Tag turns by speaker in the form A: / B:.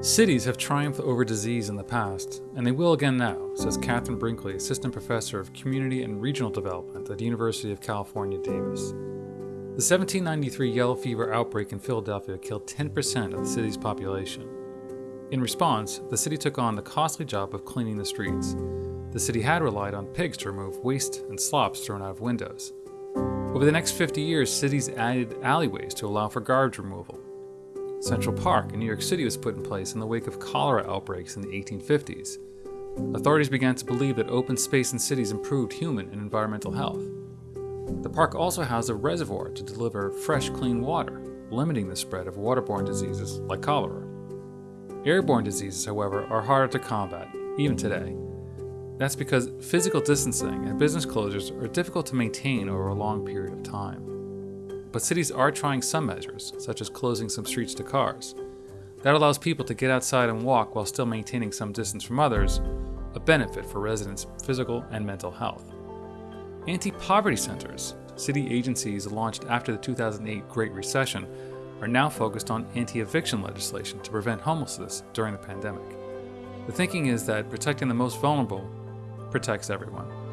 A: Cities have triumphed over disease in the past, and they will again now, says Catherine Brinkley, Assistant Professor of Community and Regional Development at the University of California, Davis. The 1793 yellow fever outbreak in Philadelphia killed 10% of the city's population. In response, the city took on the costly job of cleaning the streets. The city had relied on pigs to remove waste and slops thrown out of windows. Over the next 50 years, cities added alleyways to allow for garbage removal. Central Park in New York City was put in place in the wake of cholera outbreaks in the 1850s. Authorities began to believe that open space in cities improved human and environmental health. The park also housed a reservoir to deliver fresh, clean water, limiting the spread of waterborne diseases like cholera. Airborne diseases, however, are harder to combat, even today. That's because physical distancing and business closures are difficult to maintain over a long period of time. But cities are trying some measures, such as closing some streets to cars. That allows people to get outside and walk while still maintaining some distance from others, a benefit for residents' physical and mental health. Anti poverty centers, city agencies launched after the 2008 Great Recession, are now focused on anti eviction legislation to prevent homelessness during the pandemic. The thinking is that protecting the most vulnerable protects everyone.